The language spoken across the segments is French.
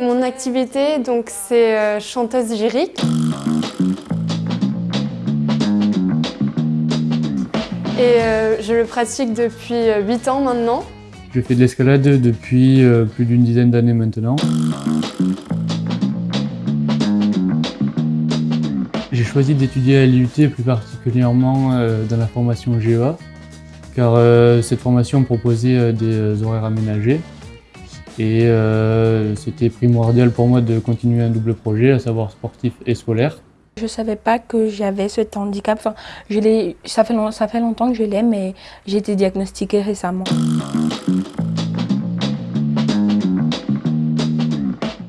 Mon activité, donc, c'est euh, chanteuse lyrique. Et euh, je le pratique depuis 8 ans maintenant. Je fais de l'escalade depuis plus d'une dizaine d'années maintenant. J'ai choisi d'étudier à l'IUT plus particulièrement dans la formation GEA car euh, cette formation proposait euh, des euh, horaires aménagés et c'était primordial pour moi de continuer un double projet, à savoir sportif et scolaire. Je ne savais pas que j'avais ce handicap. Ça, fait ça fait longtemps que je l'ai, mais j'ai été diagnostiquée récemment.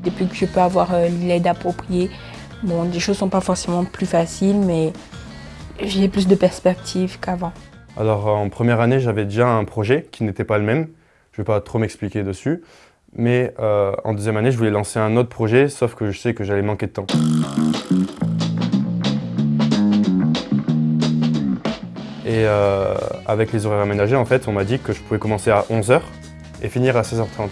Depuis que je peux avoir l'aide appropriée, bon, les choses ne sont pas forcément plus faciles, mais j'ai plus de perspectives qu'avant. Alors en première année, j'avais déjà un projet qui n'était pas le même. Je ne vais pas trop m'expliquer dessus. Mais euh, en deuxième année, je voulais lancer un autre projet, sauf que je sais que j'allais manquer de temps. Et euh, avec les horaires aménagés, en fait, on m'a dit que je pouvais commencer à 11h et finir à 16h30.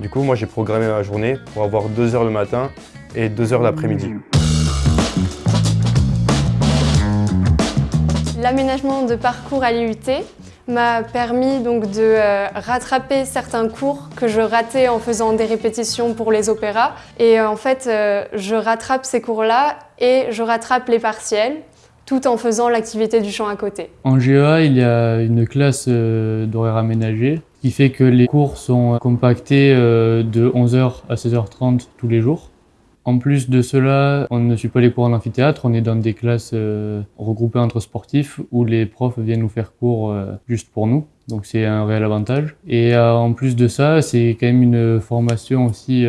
Du coup, moi, j'ai programmé ma journée pour avoir 2 heures le matin et 2 h l'après-midi. L'aménagement de parcours à l'IUT m'a permis donc de euh, rattraper certains cours que je ratais en faisant des répétitions pour les opéras. Et euh, en fait, euh, je rattrape ces cours-là et je rattrape les partiels tout en faisant l'activité du chant à côté. En GEA, il y a une classe d'horaire aménagé qui fait que les cours sont compactés de 11h à 16h30 tous les jours. En plus de cela, on ne suit pas les cours en amphithéâtre, on est dans des classes euh, regroupées entre sportifs où les profs viennent nous faire cours euh, juste pour nous. Donc c'est un réel avantage. Et euh, en plus de ça, c'est quand même une formation aussi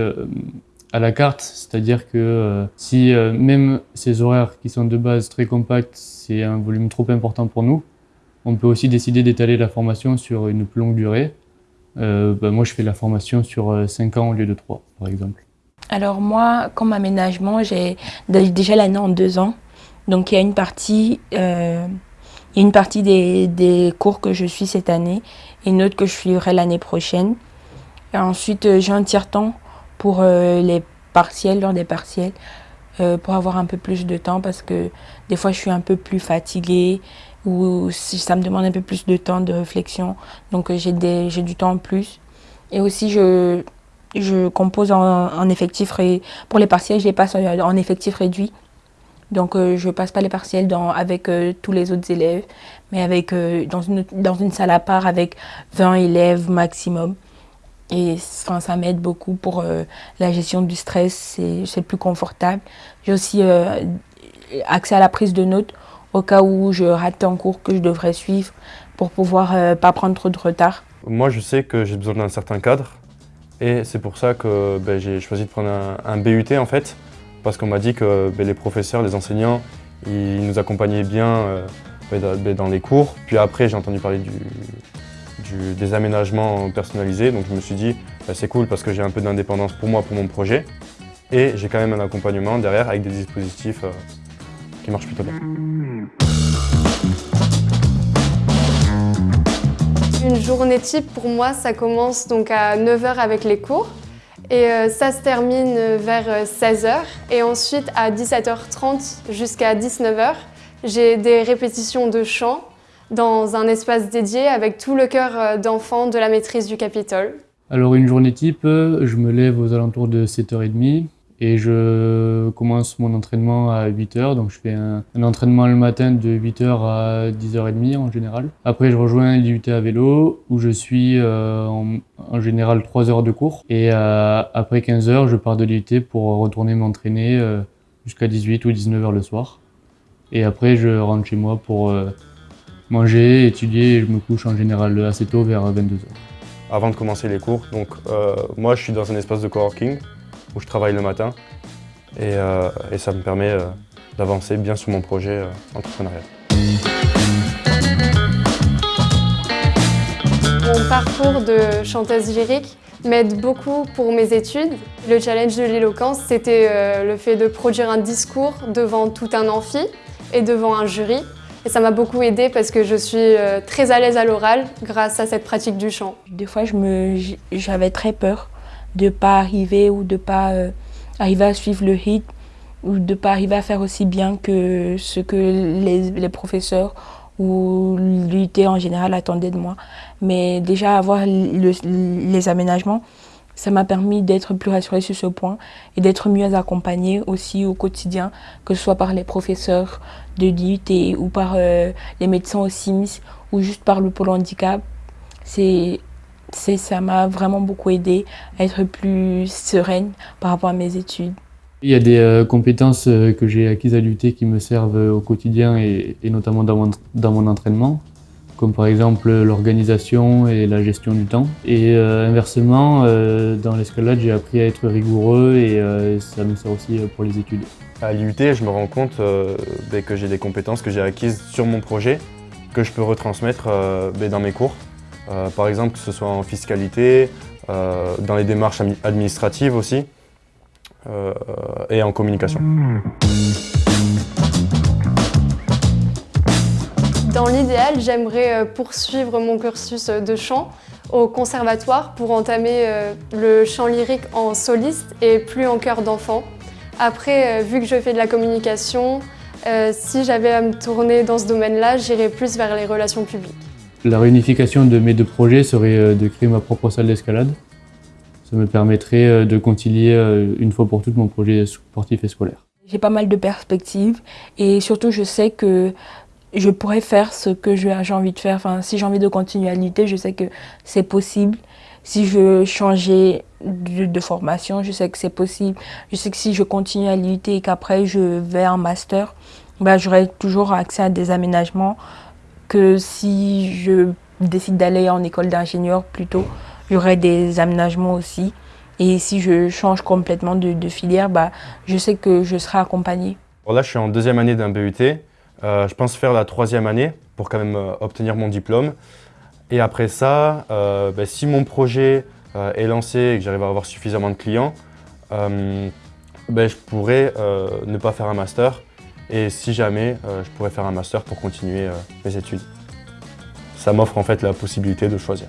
à la carte, c'est-à-dire que si même ces horaires qui sont de base très compacts, c'est un volume trop important pour nous, on peut aussi décider d'étaler la formation sur une plus longue durée. Bah, moi, je fais la formation sur 5 ans au lieu de 3, par exemple. Alors moi, comme aménagement, j'ai déjà l'année en deux ans. Donc il y a une partie, euh, des, cours que je suis cette année et une autre que je suivrai l'année prochaine. Ensuite, euh, j'ai un tiers-temps pour euh, les partiels, lors des partiels, pour avoir un peu plus de temps parce que des fois je suis un peu plus fatiguée ou ça me demande un peu plus de temps de réflexion. Donc j'ai du temps en plus. Et aussi, je, je compose en, effectif pour les partiels, je les passe en, effectif réduit. Donc euh, je passe pas les partiels avec euh, tous les autres élèves, mais avec, euh, dans, une, dans une salle à part avec 20 élèves maximum. Et ça m'aide beaucoup pour la gestion du stress, c'est plus confortable. J'ai aussi accès à la prise de notes au cas où je rate un cours que je devrais suivre pour pouvoir pas prendre trop de retard. Moi, je sais que j'ai besoin d'un certain cadre et c'est pour ça que ben, j'ai choisi de prendre un, BUT en fait, parce qu'on m'a dit que ben, les professeurs, les enseignants, ils nous accompagnaient bien euh, ben, dans les cours. Puis après, j'ai entendu parler des aménagements personnalisés, donc je me suis dit, c'est cool parce que j'ai un peu d'indépendance pour moi, pour mon projet. Et j'ai quand même un accompagnement derrière avec des dispositifs euh, qui marchent plutôt bien. Une journée type, pour moi, ça commence donc à 9h avec les cours. Et euh, ça se termine vers 16h. Euh, et ensuite, à 17h30 jusqu'à 19h, j'ai des répétitions de chant dans un espace dédié avec tout le cœur euh, d'enfants de la maîtrise du Capitole. Alors une journée type, je me lève aux alentours de 7h30. Et je commence mon entraînement à 8h, donc je fais un, entraînement le matin de 8h à 10h30 en général. Après je rejoins l'IUT à vélo où je suis euh, en, général 3 heures de cours. Et euh, après 15h je pars de l'IUT pour retourner m'entraîner euh, jusqu'à 18 ou 19h le soir. Et après je rentre chez moi pour manger, étudier et je me couche en général assez tôt vers 22h. Avant de commencer les cours, donc moi je suis dans un espace de coworking où je travaille le matin et, euh, ça me permet euh, d'avancer bien sur mon projet euh, entrepreneurial. Mon parcours de chanteuse lyrique m'aide beaucoup pour mes études. Le challenge de l'éloquence, c'était le fait de produire un discours devant tout un amphi et devant un jury. Et ça m'a beaucoup aidé parce que je suis euh, très à l'aise à l'oral grâce à cette pratique du chant. Des fois, j'avais très peur de pas arriver ou de pas euh, arriver à suivre le rythme ou de pas arriver à faire aussi bien que ce que les, les professeurs ou l'UT en général attendaient de moi. Mais déjà avoir les aménagements, ça m'a permis d'être plus rassurée sur ce point et d'être mieux accompagnée aussi au quotidien, que ce soit par les professeurs de l'IUT ou par euh, les médecins au SIMS ou juste par le pôle handicap. C'est ça m'a vraiment beaucoup aidé à être plus sereine par rapport à mes études. Il y a des euh, compétences euh, que j'ai acquises à l'UT qui me servent au quotidien et, et notamment dans mon, dans mon entraînement comme par exemple l'organisation et la gestion du temps. Et euh, inversement, euh, dans l'escalade, j'ai appris à être rigoureux et euh, ça me sert aussi pour les études. À l'IUT, je me rends compte ben, que j'ai des compétences que j'ai acquises sur mon projet, que je peux retransmettre ben, dans mes cours. Par exemple, que ce soit en fiscalité, dans les démarches administratives aussi, et en communication. Dans l'idéal, j'aimerais euh, poursuivre mon cursus de chant au conservatoire pour entamer euh, le chant lyrique en soliste et plus en chœur d'enfant. Après, euh, vu que je fais de la communication, si j'avais à me tourner dans ce domaine-là, j'irais plus vers les relations publiques. La réunification de mes deux projets serait de créer ma propre salle d'escalade. Ça me permettrait de concilier une fois pour toutes mon projet sportif et scolaire. J'ai pas mal de perspectives et surtout je sais que je pourrais faire ce que j'ai envie de faire. Si j'ai envie de continuer à lutter, je sais que c'est possible. Si je veux changer de, formation, je sais que c'est possible. Je sais que si je continue à lutter et qu'après je vais en master, bah, j'aurai toujours accès à des aménagements que si je décide d'aller en école d'ingénieur plutôt, j'aurai des aménagements aussi. Et si je change complètement de, filière, bah, je sais que je serai accompagnée. là, je suis en deuxième année d'un BUT. Euh, je pense faire la troisième année pour quand même euh, obtenir mon diplôme. Et après ça, euh, ben, si mon projet est lancé et que j'arrive à avoir suffisamment de clients, ben, je pourrais ne pas faire un master. Et si jamais, je pourrais faire un master pour continuer mes études. Ça m'offre en fait la possibilité de choisir.